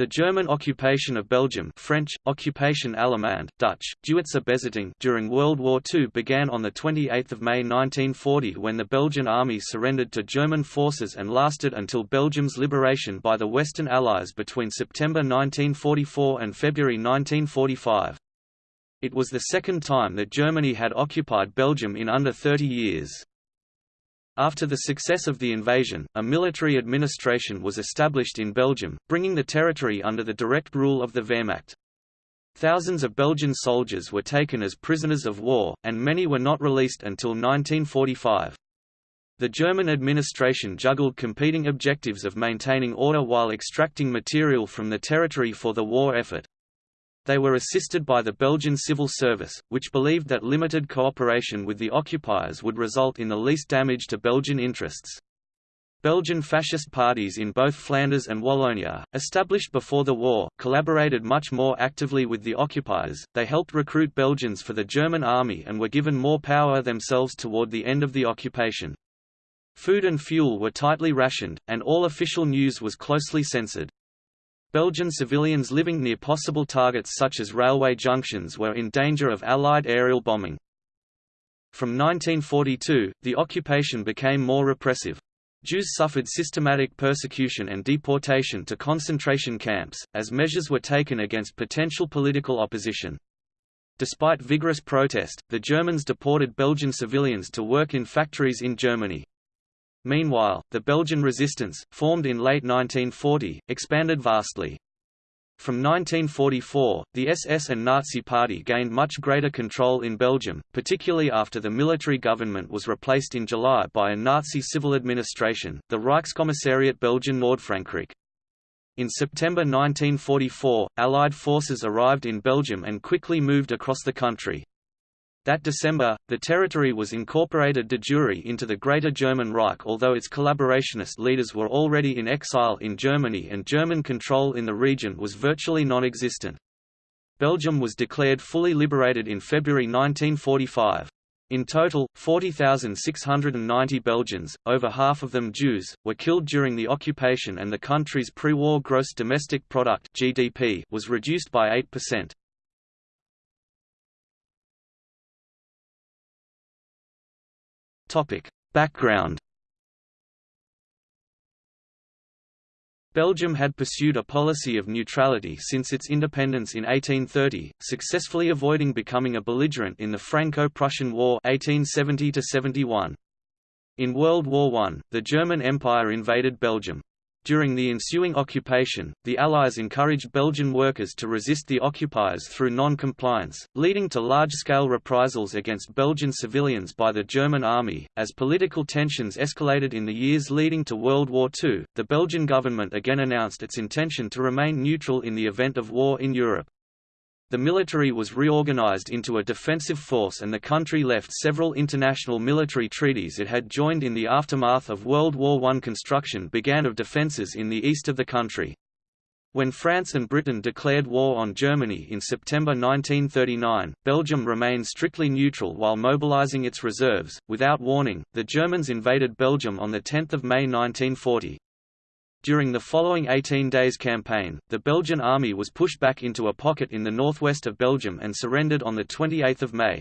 The German occupation of Belgium French, Occupation Allemand, Dutch, during World War II began on 28 May 1940 when the Belgian army surrendered to German forces and lasted until Belgium's liberation by the Western Allies between September 1944 and February 1945. It was the second time that Germany had occupied Belgium in under 30 years. After the success of the invasion, a military administration was established in Belgium, bringing the territory under the direct rule of the Wehrmacht. Thousands of Belgian soldiers were taken as prisoners of war, and many were not released until 1945. The German administration juggled competing objectives of maintaining order while extracting material from the territory for the war effort. They were assisted by the Belgian civil service, which believed that limited cooperation with the occupiers would result in the least damage to Belgian interests. Belgian fascist parties in both Flanders and Wallonia, established before the war, collaborated much more actively with the occupiers. They helped recruit Belgians for the German army and were given more power themselves toward the end of the occupation. Food and fuel were tightly rationed, and all official news was closely censored. Belgian civilians living near possible targets such as railway junctions were in danger of Allied aerial bombing. From 1942, the occupation became more repressive. Jews suffered systematic persecution and deportation to concentration camps, as measures were taken against potential political opposition. Despite vigorous protest, the Germans deported Belgian civilians to work in factories in Germany. Meanwhile, the Belgian resistance, formed in late 1940, expanded vastly. From 1944, the SS and Nazi Party gained much greater control in Belgium, particularly after the military government was replaced in July by a Nazi civil administration, the Reichskommissariat Belgien Nordfrankreich. In September 1944, Allied forces arrived in Belgium and quickly moved across the country. That December, the territory was incorporated de jure into the Greater German Reich although its collaborationist leaders were already in exile in Germany and German control in the region was virtually non-existent. Belgium was declared fully liberated in February 1945. In total, 40,690 Belgians, over half of them Jews, were killed during the occupation and the country's pre-war gross domestic product (GDP) was reduced by 8%. Topic. Background Belgium had pursued a policy of neutrality since its independence in 1830, successfully avoiding becoming a belligerent in the Franco-Prussian War 1870 -71. In World War I, the German Empire invaded Belgium. During the ensuing occupation, the Allies encouraged Belgian workers to resist the occupiers through non-compliance, leading to large-scale reprisals against Belgian civilians by the German army. As political tensions escalated in the years leading to World War II, the Belgian government again announced its intention to remain neutral in the event of war in Europe. The military was reorganized into a defensive force and the country left several international military treaties it had joined in the aftermath of World War I. Construction began of defenses in the east of the country. When France and Britain declared war on Germany in September 1939, Belgium remained strictly neutral while mobilizing its reserves. Without warning, the Germans invaded Belgium on 10 May 1940. During the following 18 days campaign, the Belgian army was pushed back into a pocket in the northwest of Belgium and surrendered on 28 May.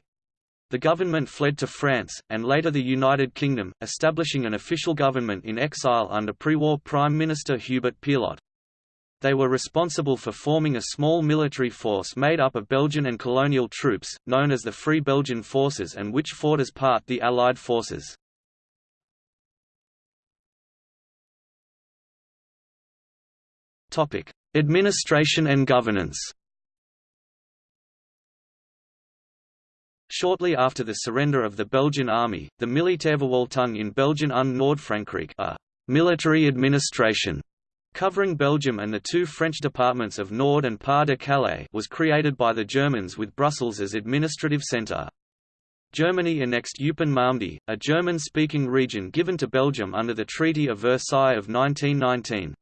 The government fled to France, and later the United Kingdom, establishing an official government in exile under pre-war Prime Minister Hubert Pierlot. They were responsible for forming a small military force made up of Belgian and colonial troops, known as the Free Belgian Forces and which fought as part the Allied forces. Topic: Administration and governance. Shortly after the surrender of the Belgian army, the Militärverwaltung in Belgien und Nordfrankreich, a military administration covering Belgium and the two French departments of Nord and Pas-de-Calais was created by the Germans with Brussels as administrative centre. Germany annexed Eupen-Malmedy, a German-speaking region given to Belgium under the Treaty of Versailles of 1919.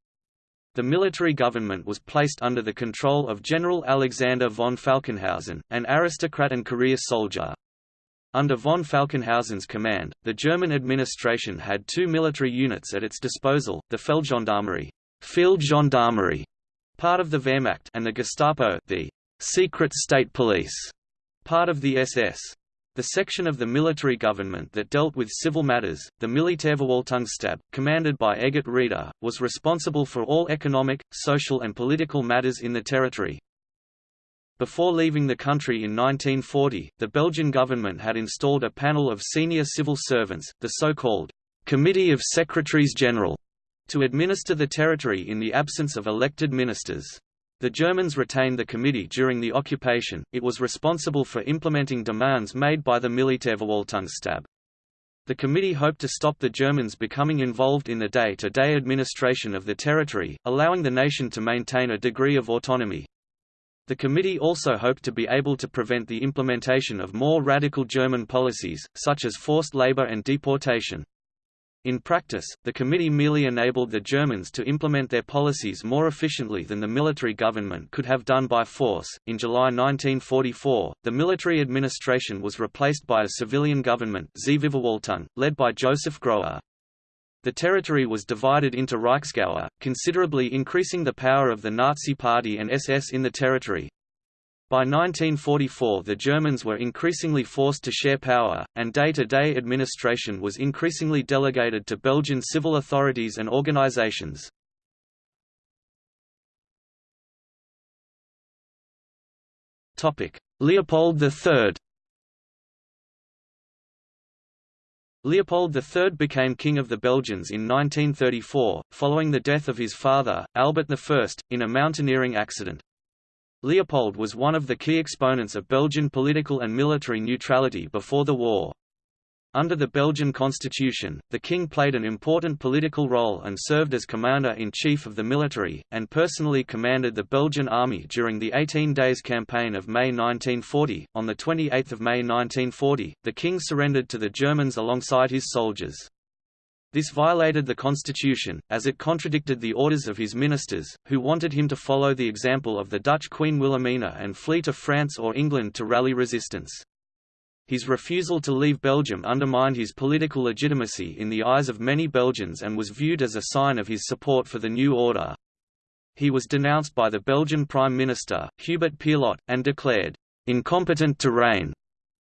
The military government was placed under the control of General Alexander von Falkenhausen, an aristocrat and career soldier. Under von Falkenhausen's command, the German administration had two military units at its disposal, the Feldgendarmerie, field gendarmerie part of the Wehrmacht and the Gestapo the secret state police, part of the SS. The section of the military government that dealt with civil matters, the Militärverwaltungsstab, commanded by Eggert Reeder, was responsible for all economic, social and political matters in the territory. Before leaving the country in 1940, the Belgian government had installed a panel of senior civil servants, the so-called Committee of Secretaries General, to administer the territory in the absence of elected ministers. The Germans retained the committee during the occupation, it was responsible for implementing demands made by the Militärverwaltungsstab. The committee hoped to stop the Germans becoming involved in the day-to-day -day administration of the territory, allowing the nation to maintain a degree of autonomy. The committee also hoped to be able to prevent the implementation of more radical German policies, such as forced labor and deportation. In practice, the committee merely enabled the Germans to implement their policies more efficiently than the military government could have done by force. In July 1944, the military administration was replaced by a civilian government, led by Joseph Grohe. The territory was divided into Reichsgaue, considerably increasing the power of the Nazi Party and SS in the territory. By 1944 the Germans were increasingly forced to share power, and day-to-day -day administration was increasingly delegated to Belgian civil authorities and organizations. Leopold III Leopold III became King of the Belgians in 1934, following the death of his father, Albert I, in a mountaineering accident. Leopold was one of the key exponents of Belgian political and military neutrality before the war. Under the Belgian constitution, the king played an important political role and served as commander-in-chief of the military, and personally commanded the Belgian army during the 18 Days Campaign of May 1940. On 28 May 1940, the king surrendered to the Germans alongside his soldiers. This violated the constitution, as it contradicted the orders of his ministers, who wanted him to follow the example of the Dutch Queen Wilhelmina and flee to France or England to rally resistance. His refusal to leave Belgium undermined his political legitimacy in the eyes of many Belgians and was viewed as a sign of his support for the new order. He was denounced by the Belgian Prime Minister, Hubert Pierlot, and declared, "...incompetent to reign."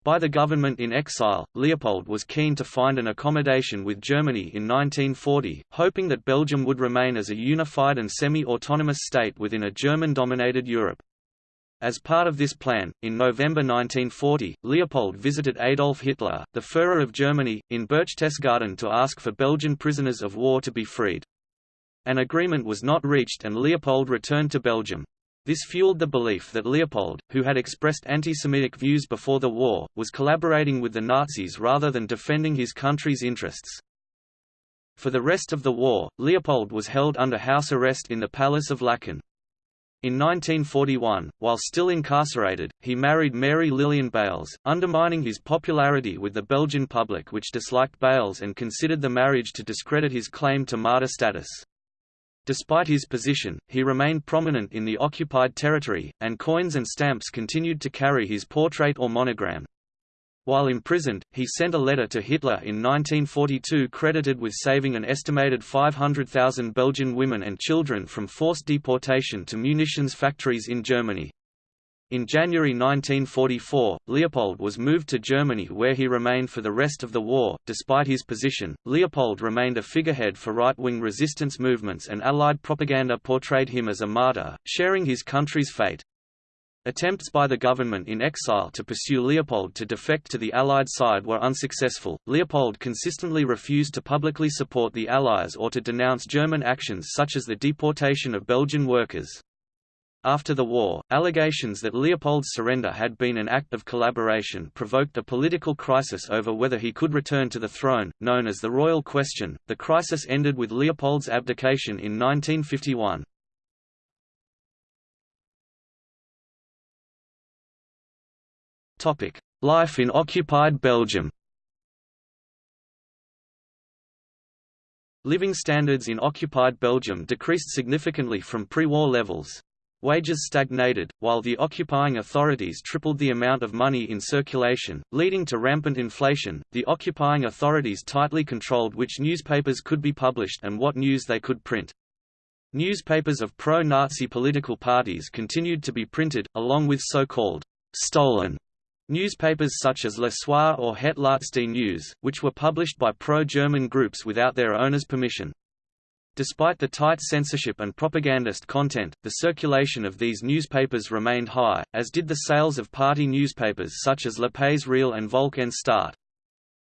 By the government in exile, Leopold was keen to find an accommodation with Germany in 1940, hoping that Belgium would remain as a unified and semi-autonomous state within a German-dominated Europe. As part of this plan, in November 1940, Leopold visited Adolf Hitler, the Führer of Germany, in Berchtesgaden to ask for Belgian prisoners of war to be freed. An agreement was not reached and Leopold returned to Belgium. This fueled the belief that Leopold, who had expressed anti-Semitic views before the war, was collaborating with the Nazis rather than defending his country's interests. For the rest of the war, Leopold was held under house arrest in the Palace of Laeken. In 1941, while still incarcerated, he married Mary Lillian Baels, undermining his popularity with the Belgian public which disliked Baels and considered the marriage to discredit his claim to martyr status. Despite his position, he remained prominent in the occupied territory, and coins and stamps continued to carry his portrait or monogram. While imprisoned, he sent a letter to Hitler in 1942 credited with saving an estimated 500,000 Belgian women and children from forced deportation to munitions factories in Germany. In January 1944, Leopold was moved to Germany where he remained for the rest of the war. Despite his position, Leopold remained a figurehead for right-wing resistance movements and Allied propaganda portrayed him as a martyr, sharing his country's fate. Attempts by the government in exile to pursue Leopold to defect to the Allied side were unsuccessful. Leopold consistently refused to publicly support the Allies or to denounce German actions such as the deportation of Belgian workers. After the war, allegations that Leopold's surrender had been an act of collaboration provoked a political crisis over whether he could return to the throne, known as the Royal Question. The crisis ended with Leopold's abdication in 1951. Topic: Life in occupied Belgium. Living standards in occupied Belgium decreased significantly from pre-war levels. Wages stagnated, while the occupying authorities tripled the amount of money in circulation, leading to rampant inflation. The occupying authorities tightly controlled which newspapers could be published and what news they could print. Newspapers of pro-Nazi political parties continued to be printed, along with so-called «stolen» newspapers such as Le Soir or Het Laatste Nieuws, which were published by pro-German groups without their owners' permission. Despite the tight censorship and propagandist content, the circulation of these newspapers remained high, as did the sales of party newspapers such as Le Pays Réel and Volk en Staat.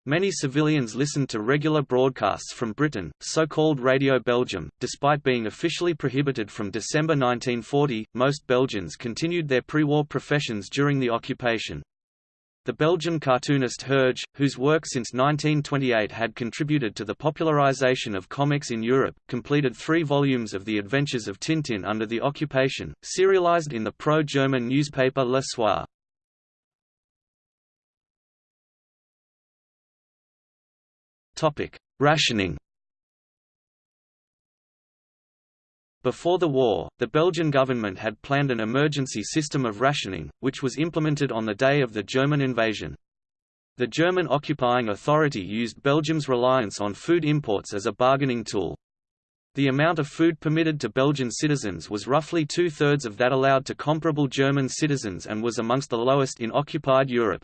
Many civilians listened to regular broadcasts from Britain, so-called Radio Belgium. Despite being officially prohibited from December 1940, most Belgians continued their pre-war professions during the occupation. The Belgian cartoonist Hergé, whose work since 1928 had contributed to the popularization of comics in Europe, completed three volumes of The Adventures of Tintin under the occupation, serialized in the pro-German newspaper Le Soir. Rationing Before the war, the Belgian government had planned an emergency system of rationing, which was implemented on the day of the German invasion. The German occupying authority used Belgium's reliance on food imports as a bargaining tool. The amount of food permitted to Belgian citizens was roughly two-thirds of that allowed to comparable German citizens and was amongst the lowest in occupied Europe.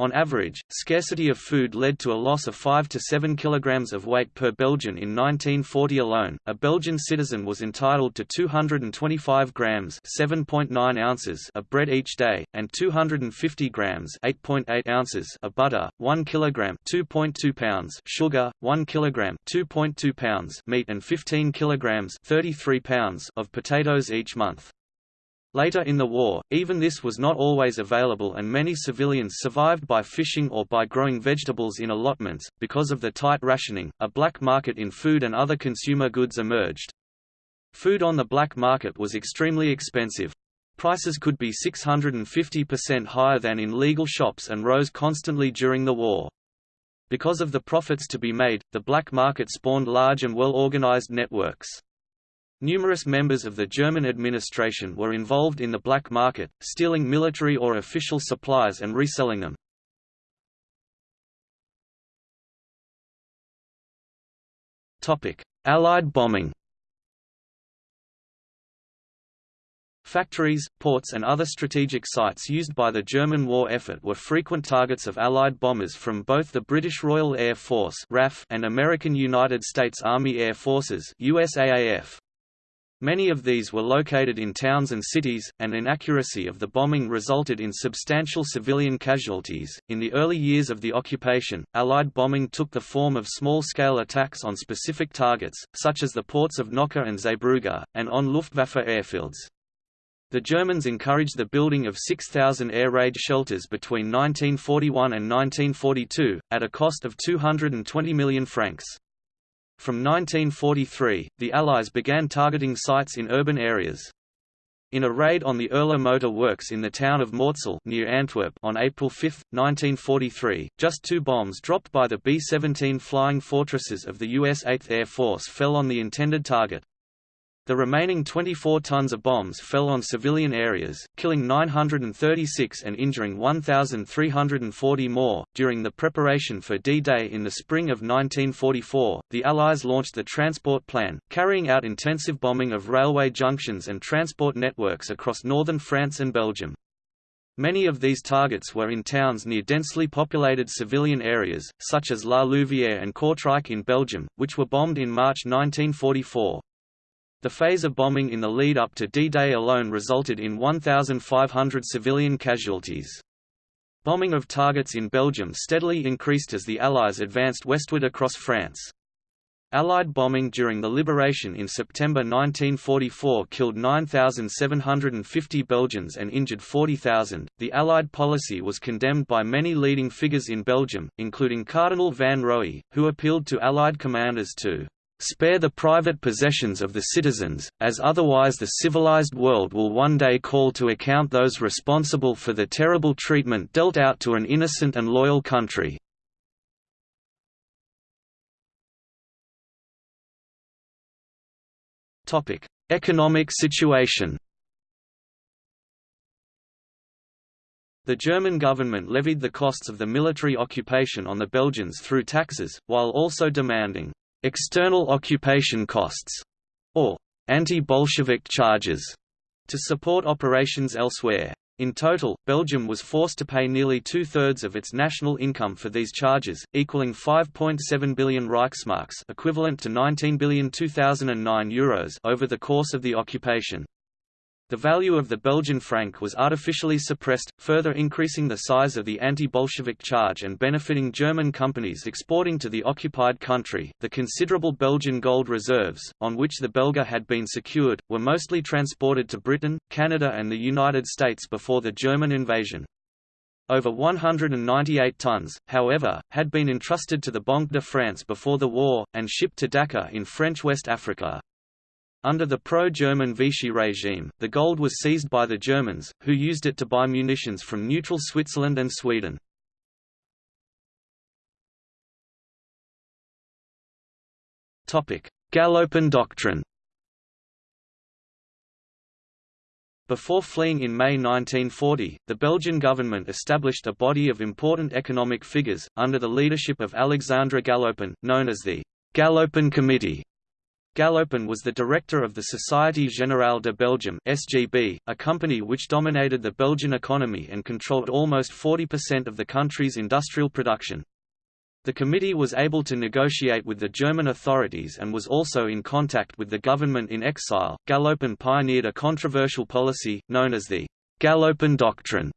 On average, scarcity of food led to a loss of 5 to 7 kg of weight per Belgian in 1940 alone. A Belgian citizen was entitled to 225 grams (7.9 ounces) of bread each day and 250 grams (8.8 ounces) of butter, 1 kilogram (2.2 pounds) sugar, 1 kilogram (2.2 pounds) meat and 15 kilograms (33 pounds) of potatoes each month. Later in the war, even this was not always available and many civilians survived by fishing or by growing vegetables in allotments. Because of the tight rationing, a black market in food and other consumer goods emerged. Food on the black market was extremely expensive. Prices could be 650% higher than in legal shops and rose constantly during the war. Because of the profits to be made, the black market spawned large and well-organized networks. Numerous members of the German administration were involved in the black market, stealing military or official supplies and reselling them. Allied bombing Factories, ports and other strategic sites used by the German war effort were frequent targets of Allied bombers from both the British Royal Air Force and American United States Army Air Forces USAAF. Many of these were located in towns and cities, and inaccuracy of the bombing resulted in substantial civilian casualties. In the early years of the occupation, Allied bombing took the form of small scale attacks on specific targets, such as the ports of Nokkar and Zeebrugge, and on Luftwaffe airfields. The Germans encouraged the building of 6,000 air raid shelters between 1941 and 1942, at a cost of 220 million francs. From 1943, the Allies began targeting sites in urban areas. In a raid on the Erla Motor Works in the town of Mortsel near Antwerp on April 5, 1943, just two bombs dropped by the B-17 Flying Fortresses of the U.S. 8th Air Force fell on the intended target. The remaining 24 tons of bombs fell on civilian areas, killing 936 and injuring 1,340 more. During the preparation for D Day in the spring of 1944, the Allies launched the Transport Plan, carrying out intensive bombing of railway junctions and transport networks across northern France and Belgium. Many of these targets were in towns near densely populated civilian areas, such as La Louvière and Kortrijk in Belgium, which were bombed in March 1944. The phase of bombing in the lead-up to D-Day alone resulted in 1,500 civilian casualties. Bombing of targets in Belgium steadily increased as the Allies advanced westward across France. Allied bombing during the liberation in September 1944 killed 9,750 Belgians and injured 40,000. The Allied policy was condemned by many leading figures in Belgium, including Cardinal Van Roey, who appealed to Allied commanders to Spare the private possessions of the citizens, as otherwise the civilized world will one day call to account those responsible for the terrible treatment dealt out to an innocent and loyal country. Economic situation The German government levied the costs of the military occupation on the Belgians through taxes, while also demanding external occupation costs, or anti-Bolshevik charges to support operations elsewhere. In total, Belgium was forced to pay nearly two-thirds of its national income for these charges, equaling 5.7 billion Reichsmarks equivalent to 19 billion 2009 euros over the course of the occupation. The value of the Belgian franc was artificially suppressed, further increasing the size of the anti-Bolshevik charge and benefiting German companies exporting to the occupied country. The considerable Belgian gold reserves, on which the Belga had been secured, were mostly transported to Britain, Canada, and the United States before the German invasion. Over 198 tons, however, had been entrusted to the Banque de France before the war, and shipped to Dakar in French West Africa. Under the pro-German Vichy regime, the gold was seized by the Germans, who used it to buy munitions from neutral Switzerland and Sweden. Galopin Doctrine Before fleeing in May 1940, the Belgian government established a body of important economic figures, under the leadership of Alexandre Galopin, known as the Galopin Committee. Galopin was the director of the Société Générale de Belgium (SGB), a company which dominated the Belgian economy and controlled almost 40% of the country's industrial production. The committee was able to negotiate with the German authorities and was also in contact with the government in exile. Galopin pioneered a controversial policy, known as the Galopin Doctrine,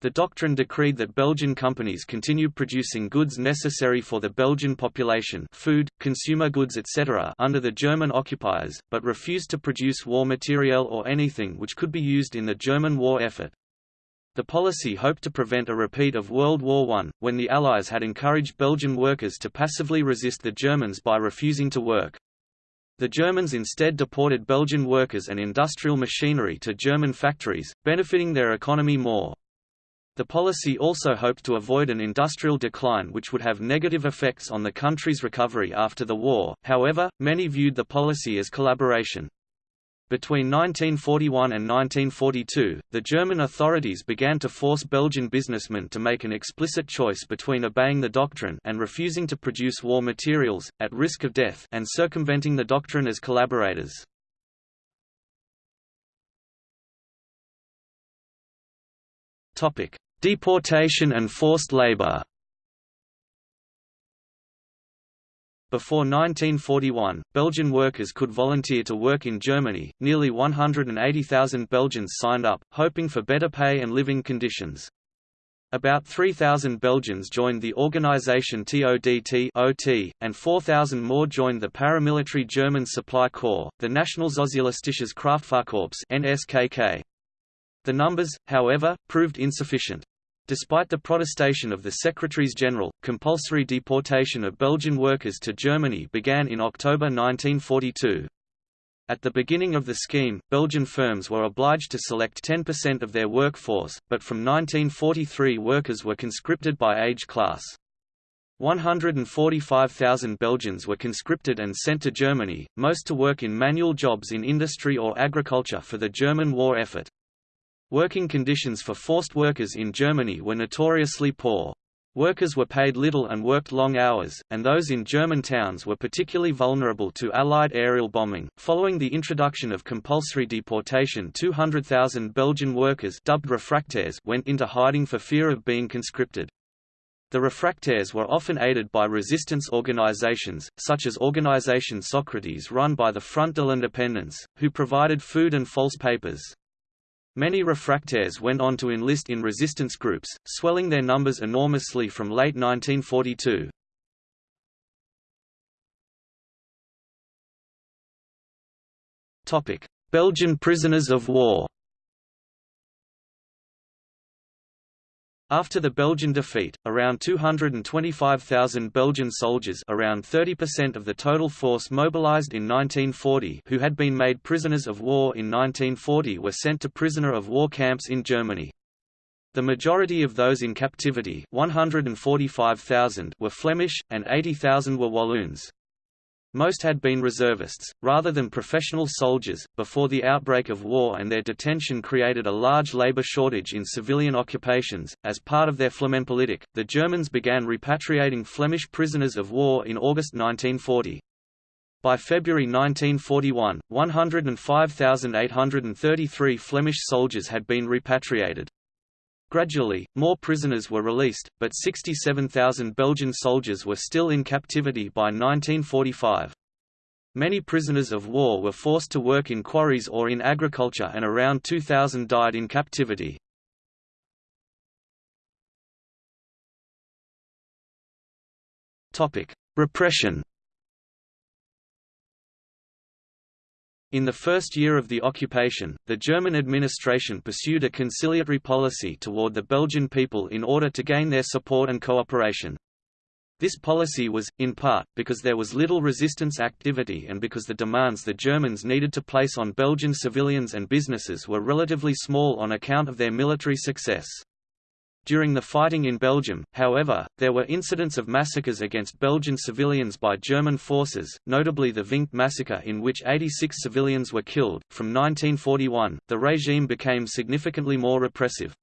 the doctrine decreed that Belgian companies continue producing goods necessary for the Belgian population food, consumer goods etc. under the German occupiers, but refused to produce war material or anything which could be used in the German war effort. The policy hoped to prevent a repeat of World War I, when the Allies had encouraged Belgian workers to passively resist the Germans by refusing to work. The Germans instead deported Belgian workers and industrial machinery to German factories, benefiting their economy more. The policy also hoped to avoid an industrial decline which would have negative effects on the country's recovery after the war, however, many viewed the policy as collaboration. Between 1941 and 1942, the German authorities began to force Belgian businessmen to make an explicit choice between obeying the doctrine and refusing to produce war materials, at risk of death and circumventing the doctrine as collaborators. Topic: Deportation and forced labor Before 1941, Belgian workers could volunteer to work in Germany. Nearly 180,000 Belgians signed up, hoping for better pay and living conditions. About 3,000 Belgians joined the organization TODT OT, and 4,000 more joined the paramilitary German Supply Corps, the Nationalsozialistisches Kraftfahrkorps NSKK. The numbers, however, proved insufficient. Despite the protestation of the Secretaries-General, compulsory deportation of Belgian workers to Germany began in October 1942. At the beginning of the scheme, Belgian firms were obliged to select 10% of their workforce, but from 1943 workers were conscripted by age class. 145,000 Belgians were conscripted and sent to Germany, most to work in manual jobs in industry or agriculture for the German war effort. Working conditions for forced workers in Germany were notoriously poor. Workers were paid little and worked long hours, and those in German towns were particularly vulnerable to Allied aerial bombing. Following the introduction of compulsory deportation, 200,000 Belgian workers dubbed refractaires went into hiding for fear of being conscripted. The refractaires were often aided by resistance organizations, such as Organisation Socrates run by the Front de l'Independance, who provided food and false papers. Many refractaires went on to enlist in resistance groups, swelling their numbers enormously from late 1942. Belgian prisoners of war After the Belgian defeat, around 225,000 Belgian soldiers around 30% of the total force mobilized in 1940 who had been made prisoners of war in 1940 were sent to prisoner of war camps in Germany. The majority of those in captivity 145,000 were Flemish, and 80,000 were Walloons. Most had been reservists, rather than professional soldiers, before the outbreak of war and their detention created a large labor shortage in civilian occupations. As part of their Flamenpolitik, the Germans began repatriating Flemish prisoners of war in August 1940. By February 1941, 105,833 Flemish soldiers had been repatriated. Gradually, more prisoners were released, but 67,000 Belgian soldiers were still in captivity by 1945. Many prisoners of war were forced to work in quarries or in agriculture and around 2,000 died in captivity. Repression In the first year of the occupation, the German administration pursued a conciliatory policy toward the Belgian people in order to gain their support and cooperation. This policy was, in part, because there was little resistance activity and because the demands the Germans needed to place on Belgian civilians and businesses were relatively small on account of their military success. During the fighting in Belgium, however, there were incidents of massacres against Belgian civilians by German forces, notably the Vinkt massacre in which 86 civilians were killed. From 1941, the regime became significantly more repressive.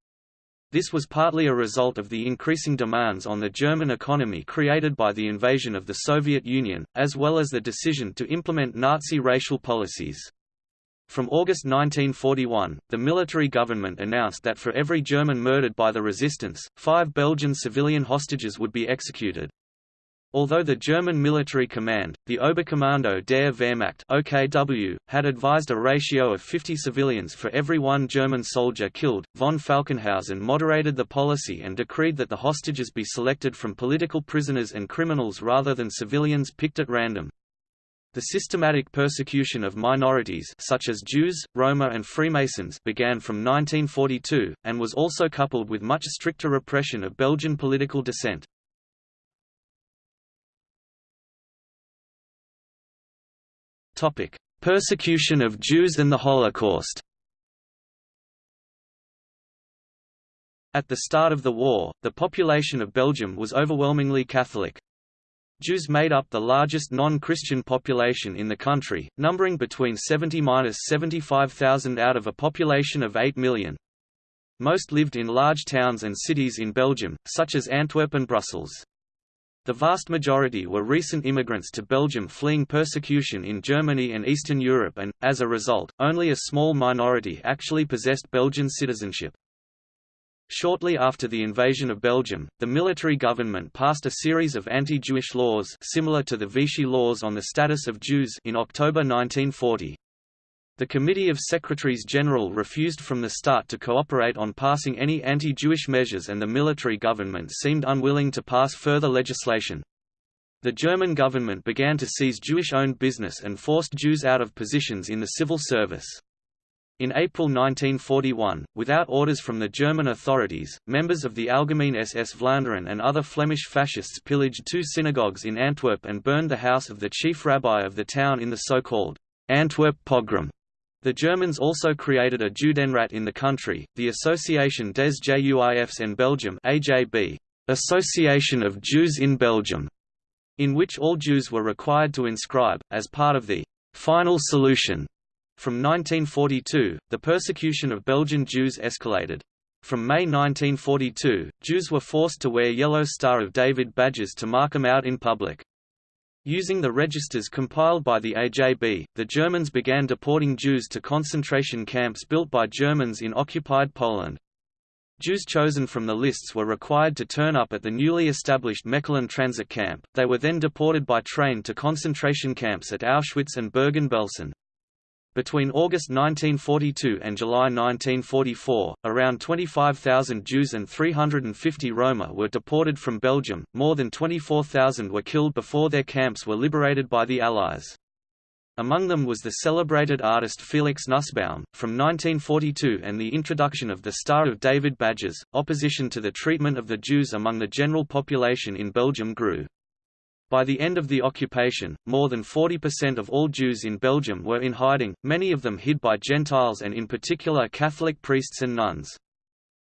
This was partly a result of the increasing demands on the German economy created by the invasion of the Soviet Union, as well as the decision to implement Nazi racial policies. From August 1941, the military government announced that for every German murdered by the resistance, five Belgian civilian hostages would be executed. Although the German military command, the Oberkommando der Wehrmacht OKW, had advised a ratio of 50 civilians for every one German soldier killed, von Falkenhausen moderated the policy and decreed that the hostages be selected from political prisoners and criminals rather than civilians picked at random. The systematic persecution of minorities such as Jews, Roma and Freemasons began from 1942, and was also coupled with much stricter repression of Belgian political dissent. Persecution of Jews and the Holocaust At the start of the war, the population of Belgium was overwhelmingly Catholic. Jews made up the largest non-Christian population in the country, numbering between 70–75,000 out of a population of 8 million. Most lived in large towns and cities in Belgium, such as Antwerp and Brussels. The vast majority were recent immigrants to Belgium fleeing persecution in Germany and Eastern Europe and, as a result, only a small minority actually possessed Belgian citizenship. Shortly after the invasion of Belgium, the military government passed a series of anti-Jewish laws similar to the Vichy laws on the status of Jews in October 1940. The Committee of Secretaries General refused from the start to cooperate on passing any anti-Jewish measures and the military government seemed unwilling to pass further legislation. The German government began to seize Jewish-owned business and forced Jews out of positions in the civil service. In April 1941, without orders from the German authorities, members of the Algemeen SS Vlaanderen and other Flemish fascists pillaged two synagogues in Antwerp and burned the house of the chief rabbi of the town in the so-called Antwerp pogrom. The Germans also created a Judenrat in the country, the Association des Juifs en Belgium AJB, Association of Jews in Belgium, in which all Jews were required to inscribe, as part of the final solution from 1942, the persecution of Belgian Jews escalated. From May 1942, Jews were forced to wear yellow Star of David badges to mark them out in public. Using the registers compiled by the AJB, the Germans began deporting Jews to concentration camps built by Germans in occupied Poland. Jews chosen from the lists were required to turn up at the newly established Mechelen transit camp, they were then deported by train to concentration camps at Auschwitz and Bergen-Belsen. Between August 1942 and July 1944, around 25,000 Jews and 350 Roma were deported from Belgium, more than 24,000 were killed before their camps were liberated by the Allies. Among them was the celebrated artist Felix Nussbaum. From 1942 and the introduction of the Star of David badges, opposition to the treatment of the Jews among the general population in Belgium grew. By the end of the occupation, more than 40% of all Jews in Belgium were in hiding, many of them hid by Gentiles and in particular Catholic priests and nuns.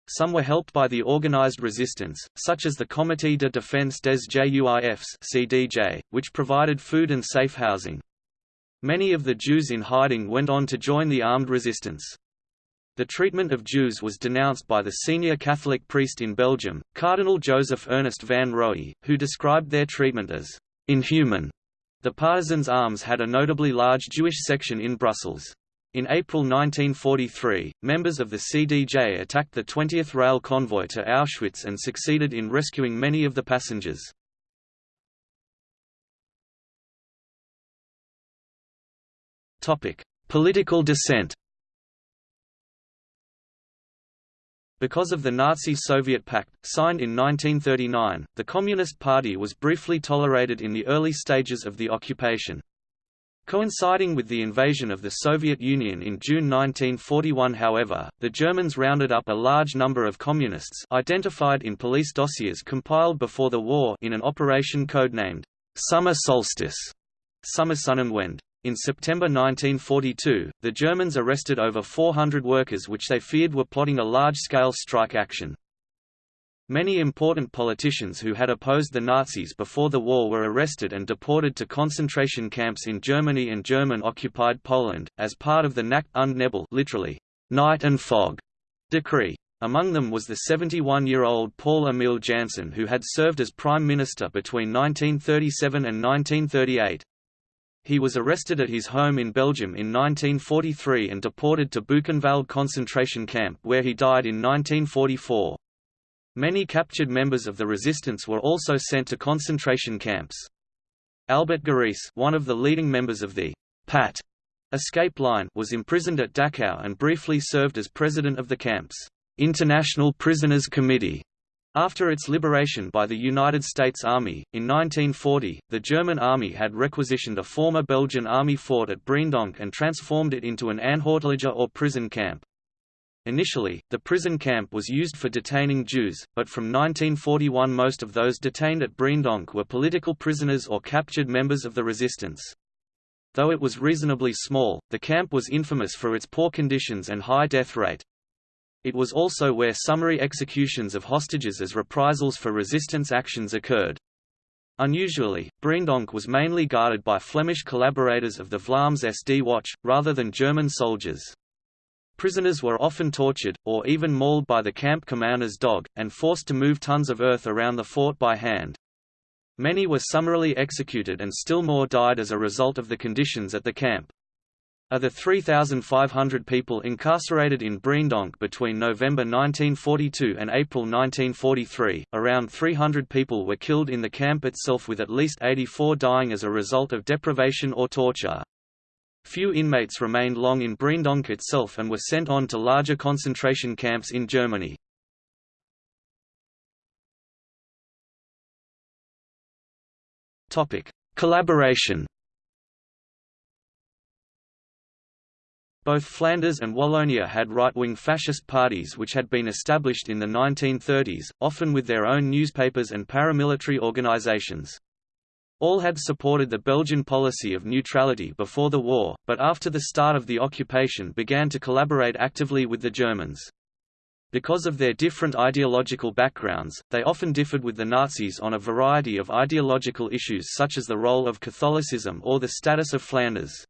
Some were helped by the organized resistance, such as the Comité de Défense des Juifs (CDJ), which provided food and safe housing. Many of the Jews in hiding went on to join the armed resistance. The treatment of Jews was denounced by the senior Catholic priest in Belgium, Cardinal Joseph Ernest van Roey, who described their treatment as inhuman. The Partisans Armés had a notably large Jewish section in Brussels. In April 1943, members of the CDJ attacked the 20th Rail Convoy to Auschwitz and succeeded in rescuing many of the passengers. Political dissent Because of the Nazi-Soviet Pact, signed in 1939, the Communist Party was briefly tolerated in the early stages of the occupation. Coinciding with the invasion of the Soviet Union in June 1941 however, the Germans rounded up a large number of communists identified in police dossiers compiled before the war in an operation codenamed Summer Solstice Sommersonnenwende. In September 1942, the Germans arrested over 400 workers which they feared were plotting a large-scale strike action. Many important politicians who had opposed the Nazis before the war were arrested and deported to concentration camps in Germany and German-occupied Poland, as part of the Nacht und Nebel literally, night and fog, decree. Among them was the 71-year-old Paul Emile Janson who had served as Prime Minister between 1937 and 1938. He was arrested at his home in Belgium in 1943 and deported to Buchenwald concentration camp where he died in 1944. Many captured members of the resistance were also sent to concentration camps. Albert Guérisse one of the leading members of the PAT escape line was imprisoned at Dachau and briefly served as president of the camp's International Prisoners Committee. After its liberation by the United States Army, in 1940, the German Army had requisitioned a former Belgian Army fort at Breendonk and transformed it into an Auffanglager or prison camp. Initially, the prison camp was used for detaining Jews, but from 1941 most of those detained at Breendonk were political prisoners or captured members of the resistance. Though it was reasonably small, the camp was infamous for its poor conditions and high death rate. It was also where summary executions of hostages as reprisals for resistance actions occurred. Unusually, Breendonk was mainly guarded by Flemish collaborators of the Vlaams SD Watch, rather than German soldiers. Prisoners were often tortured, or even mauled by the camp commander's dog, and forced to move tons of earth around the fort by hand. Many were summarily executed and still more died as a result of the conditions at the camp. Of the 3,500 people incarcerated in Breendonk between November 1942 and April 1943, around 300 people were killed in the camp itself with at least 84 dying as a result of deprivation or torture. Few inmates remained long in Breendonk itself and were sent on to larger concentration camps in Germany. Collaboration Both Flanders and Wallonia had right-wing fascist parties which had been established in the 1930s, often with their own newspapers and paramilitary organizations. All had supported the Belgian policy of neutrality before the war, but after the start of the occupation began to collaborate actively with the Germans. Because of their different ideological backgrounds, they often differed with the Nazis on a variety of ideological issues such as the role of Catholicism or the status of Flanders.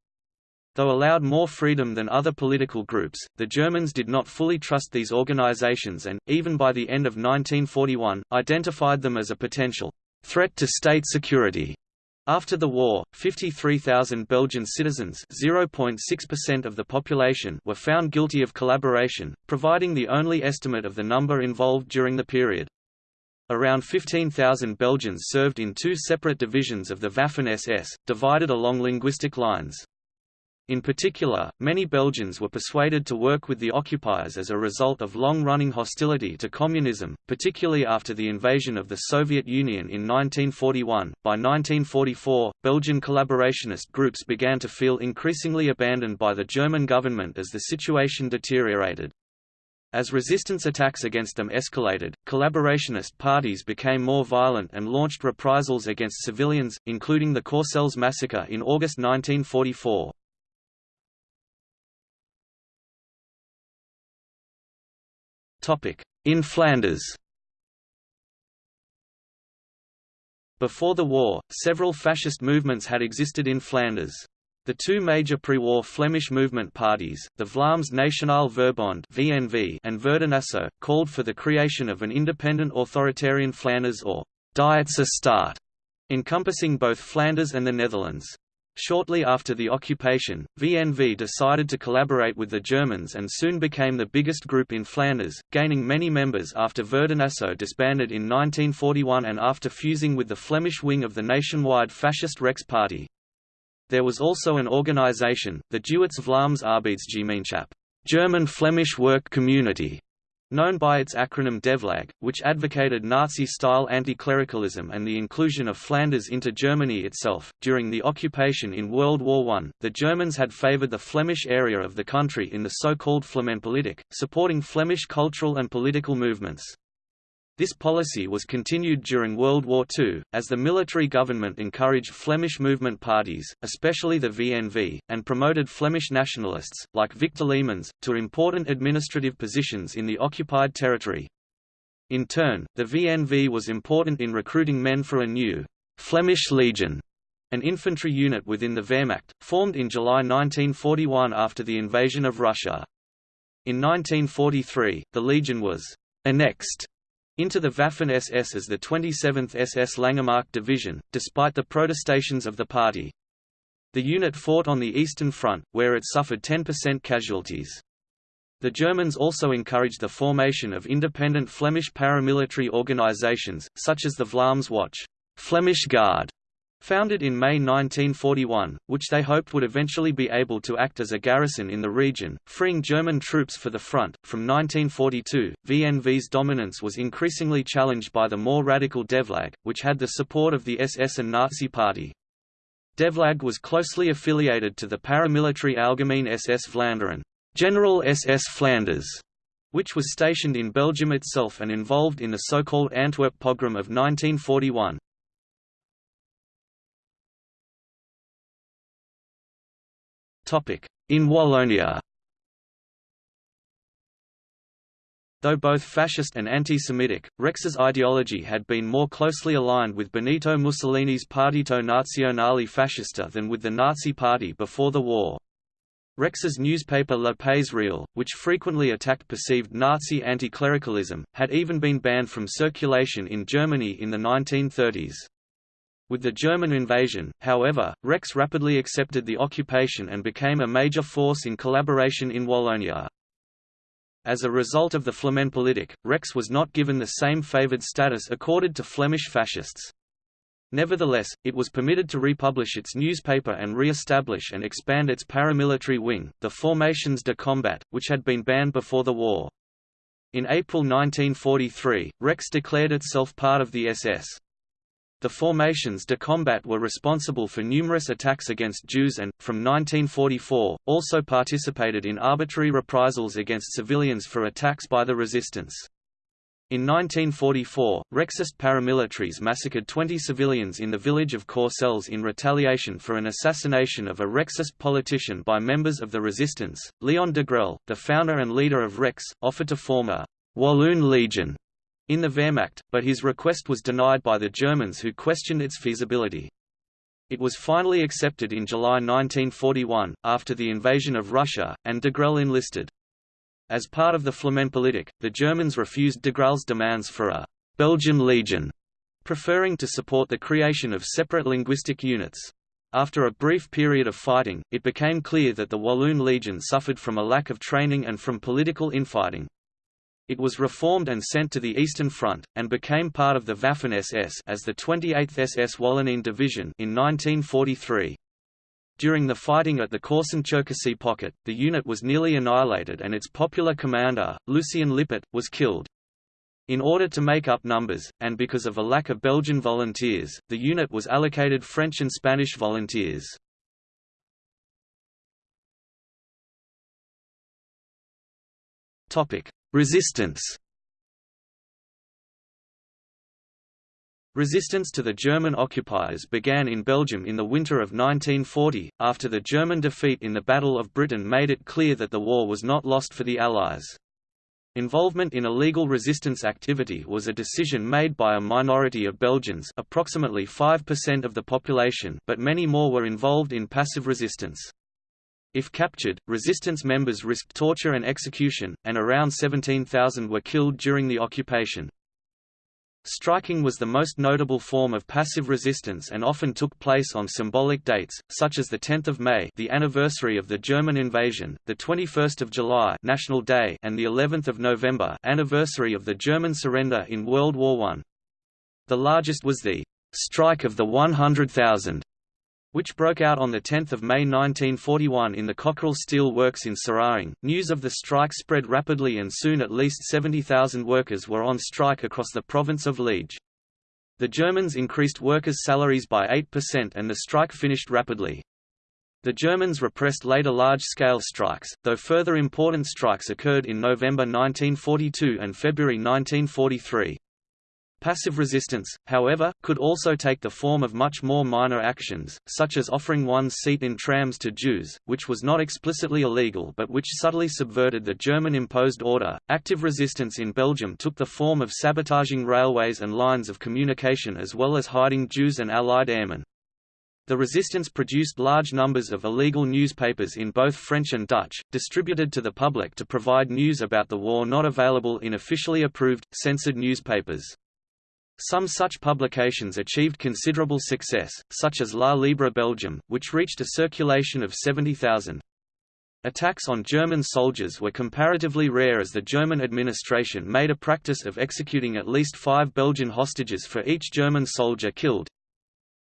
Though allowed more freedom than other political groups, the Germans did not fully trust these organizations and, even by the end of 1941, identified them as a potential threat to state security. After the war, 53,000 Belgian citizens (0.6% of the population) were found guilty of collaboration, providing the only estimate of the number involved during the period. Around 15,000 Belgians served in two separate divisions of the Waffen-SS, divided along linguistic lines. In particular, many Belgians were persuaded to work with the occupiers as a result of long-running hostility to communism, particularly after the invasion of the Soviet Union in 1941. By 1944, Belgian collaborationist groups began to feel increasingly abandoned by the German government as the situation deteriorated. As resistance attacks against them escalated, collaborationist parties became more violent and launched reprisals against civilians, including the Courcelles massacre in August 1944. In Flanders Before the war, several fascist movements had existed in Flanders. The two major pre-war Flemish movement parties, the Vlaams Nationaal Verbond (VNV) and Verdinaso, called for the creation of an independent authoritarian Flanders or Dietse Staat. encompassing both Flanders and the Netherlands. Shortly after the occupation, VNV decided to collaborate with the Germans and soon became the biggest group in Flanders, gaining many members after Verdinaso disbanded in 1941 and after fusing with the Flemish wing of the nationwide fascist Rex Party. There was also an organization, the Duits Vlaams Arbeidsgemeenschap German Flemish Work Community, known by its acronym DEVLAG, which advocated Nazi-style anti-clericalism and the inclusion of Flanders into Germany itself. During the occupation in World War I, the Germans had favored the Flemish area of the country in the so-called Flamenpolitik, supporting Flemish cultural and political movements. This policy was continued during World War II, as the military government encouraged Flemish movement parties, especially the VNV, and promoted Flemish nationalists, like Victor Leemans, to important administrative positions in the occupied territory. In turn, the VNV was important in recruiting men for a new Flemish Legion, an infantry unit within the Wehrmacht, formed in July 1941 after the invasion of Russia. In 1943, the Legion was annexed into the Waffen-SS as the 27th SS Langemarck Division, despite the protestations of the party. The unit fought on the Eastern Front, where it suffered 10% casualties. The Germans also encouraged the formation of independent Flemish paramilitary organizations, such as the Vlaamse Wacht Flemish Guard, Founded in May 1941, which they hoped would eventually be able to act as a garrison in the region, freeing German troops for the front. From 1942, VNV's dominance was increasingly challenged by the more radical Devlag, which had the support of the SS and Nazi Party. Devlag was closely affiliated to the paramilitary Algemeen SS Vlaanderen, General SS Flanders, which was stationed in Belgium itself and involved in the so-called Antwerp pogrom of 1941. In Wallonia Though both fascist and anti-Semitic, Rex's ideology had been more closely aligned with Benito Mussolini's Partito Nazionale Fascista than with the Nazi Party before the war. Rex's newspaper Le Pays Réel, which frequently attacked perceived Nazi anti-clericalism, had even been banned from circulation in Germany in the 1930s. With the German invasion, however, Rex rapidly accepted the occupation and became a major force in collaboration in Wallonia. As a result of the Flamenpolitik, Rex was not given the same favoured status accorded to Flemish fascists. Nevertheless, it was permitted to republish its newspaper and re-establish and expand its paramilitary wing, the Formations de Combat, which had been banned before the war. In April 1943, Rex declared itself part of the SS. The formations de combat were responsible for numerous attacks against Jews and, from 1944, also participated in arbitrary reprisals against civilians for attacks by the resistance. In 1944, Rexist paramilitaries massacred 20 civilians in the village of Courcelles in retaliation for an assassination of a Rexist politician by members of the resistance. Leon Degrelle, the founder and leader of Rex, offered to form a Walloon Legion in the Wehrmacht, but his request was denied by the Germans who questioned its feasibility. It was finally accepted in July 1941, after the invasion of Russia, and Degrelle enlisted. As part of the Flamenpolitik, the Germans refused Degrelle's demands for a Belgian Legion, preferring to support the creation of separate linguistic units. After a brief period of fighting, it became clear that the Walloon Legion suffered from a lack of training and from political infighting. It was reformed and sent to the Eastern Front, and became part of the Waffen-SS as the 28th SS Wallonien Division in 1943. During the fighting at the Korsun-Cherkasy pocket, the unit was nearly annihilated and its popular commander, Lucien Lippert, was killed. In order to make up numbers, and because of a lack of Belgian volunteers, the unit was allocated French and Spanish volunteers. Resistance Resistance to the German occupiers began in Belgium in the winter of 1940, after the German defeat in the Battle of Britain made it clear that the war was not lost for the Allies. Involvement in illegal resistance activity was a decision made by a minority of Belgians approximately 5% of the population but many more were involved in passive resistance. If captured, resistance members risked torture and execution, and around 17,000 were killed during the occupation. Striking was the most notable form of passive resistance and often took place on symbolic dates, such as the 10th of May, the anniversary of the German invasion, the 21st of July, National Day, and the 11th of November, anniversary of the German surrender in World War I. The largest was the Strike of the 100,000, which broke out on 10 May 1941 in the Cockerill Steel Works in Seraing. News of the strike spread rapidly and soon at least 70,000 workers were on strike across the province of Liege. The Germans increased workers' salaries by 8% and the strike finished rapidly. The Germans repressed later large-scale strikes, though further important strikes occurred in November 1942 and February 1943. Passive resistance, however, could also take the form of much more minor actions, such as offering one's seat in trams to Jews, which was not explicitly illegal but which subtly subverted the German imposed order. Active resistance in Belgium took the form of sabotaging railways and lines of communication as well as hiding Jews and Allied airmen. The resistance produced large numbers of illegal newspapers in both French and Dutch, distributed to the public to provide news about the war not available in officially approved, censored newspapers. Some such publications achieved considerable success, such as La Libre Belgique, which reached a circulation of 70,000. Attacks on German soldiers were comparatively rare as the German administration made a practice of executing at least five Belgian hostages for each German soldier killed,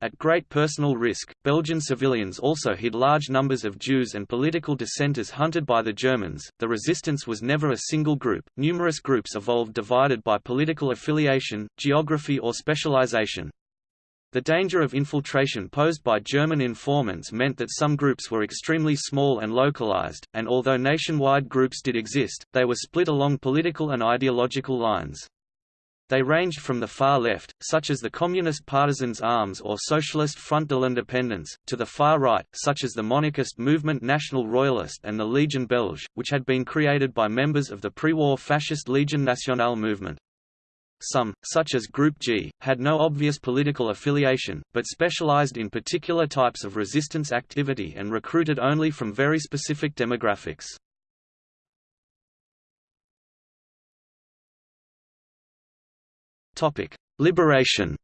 at great personal risk, Belgian civilians also hid large numbers of Jews and political dissenters hunted by the Germans. The resistance was never a single group, numerous groups evolved divided by political affiliation, geography, or specialization. The danger of infiltration posed by German informants meant that some groups were extremely small and localized, and although nationwide groups did exist, they were split along political and ideological lines. They ranged from the far left, such as the Communist Partisans Armés or Socialist Front de l'Independance, to the far right, such as the monarchist movement National Royalist and the Legion Belge, which had been created by members of the pre-war fascist Legion Nationale movement. Some, such as Group G, had no obvious political affiliation, but specialized in particular types of resistance activity and recruited only from very specific demographics. Liberation.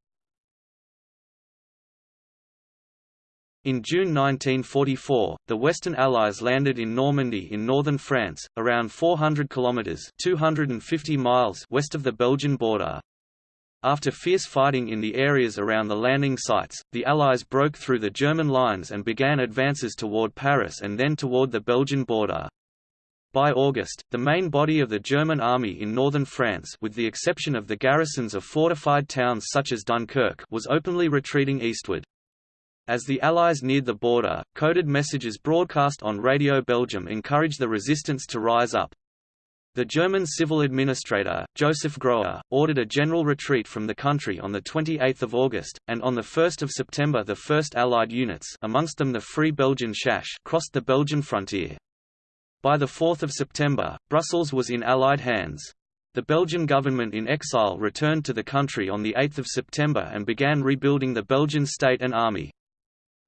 In June 1944, the Western Allies landed in Normandy in northern France, around 400 kilometers (250 miles) west of the Belgian border. After fierce fighting in the areas around the landing sites, the Allies broke through the German lines and began advances toward Paris and then toward the Belgian border. By August, the main body of the German army in northern France with the exception of the garrisons of fortified towns such as Dunkirk was openly retreating eastward. As the Allies neared the border, coded messages broadcast on Radio Belgium encouraged the resistance to rise up. The German civil administrator, Joseph Grohé, ordered a general retreat from the country on 28 August, and on 1 September the first Allied units amongst them the Free Belgian Chasse crossed the Belgian frontier. By 4 September, Brussels was in Allied hands. The Belgian government in exile returned to the country on 8 September and began rebuilding the Belgian state and army.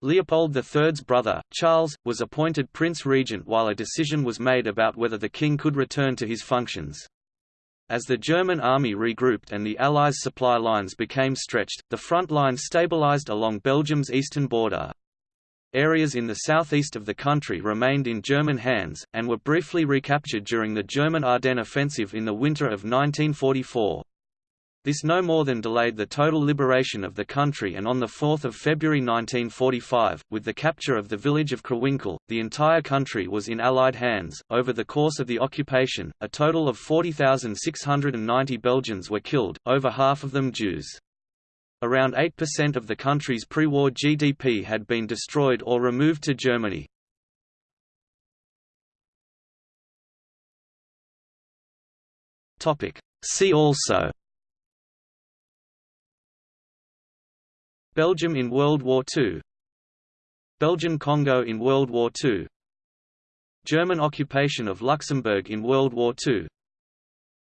Leopold III's brother, Charles, was appointed Prince Regent while a decision was made about whether the king could return to his functions. As the German army regrouped and the Allies' supply lines became stretched, the front line stabilized along Belgium's eastern border. Areas in the southeast of the country remained in German hands, and were briefly recaptured during the German Ardennes offensive in the winter of 1944. This no more than delayed the total liberation of the country and on 4 February 1945, with the capture of the village of Krewinkel, the entire country was in Allied hands. Over the course of the occupation, a total of 40,690 Belgians were killed, over half of them Jews. Around 8% of the country's pre-war GDP had been destroyed or removed to Germany. See also Belgium in World War II Belgian Congo in World War II German occupation of Luxembourg in World War II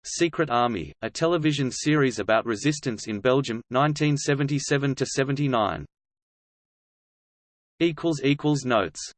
Secret Army, a television series about resistance in Belgium, 1977–79. Notes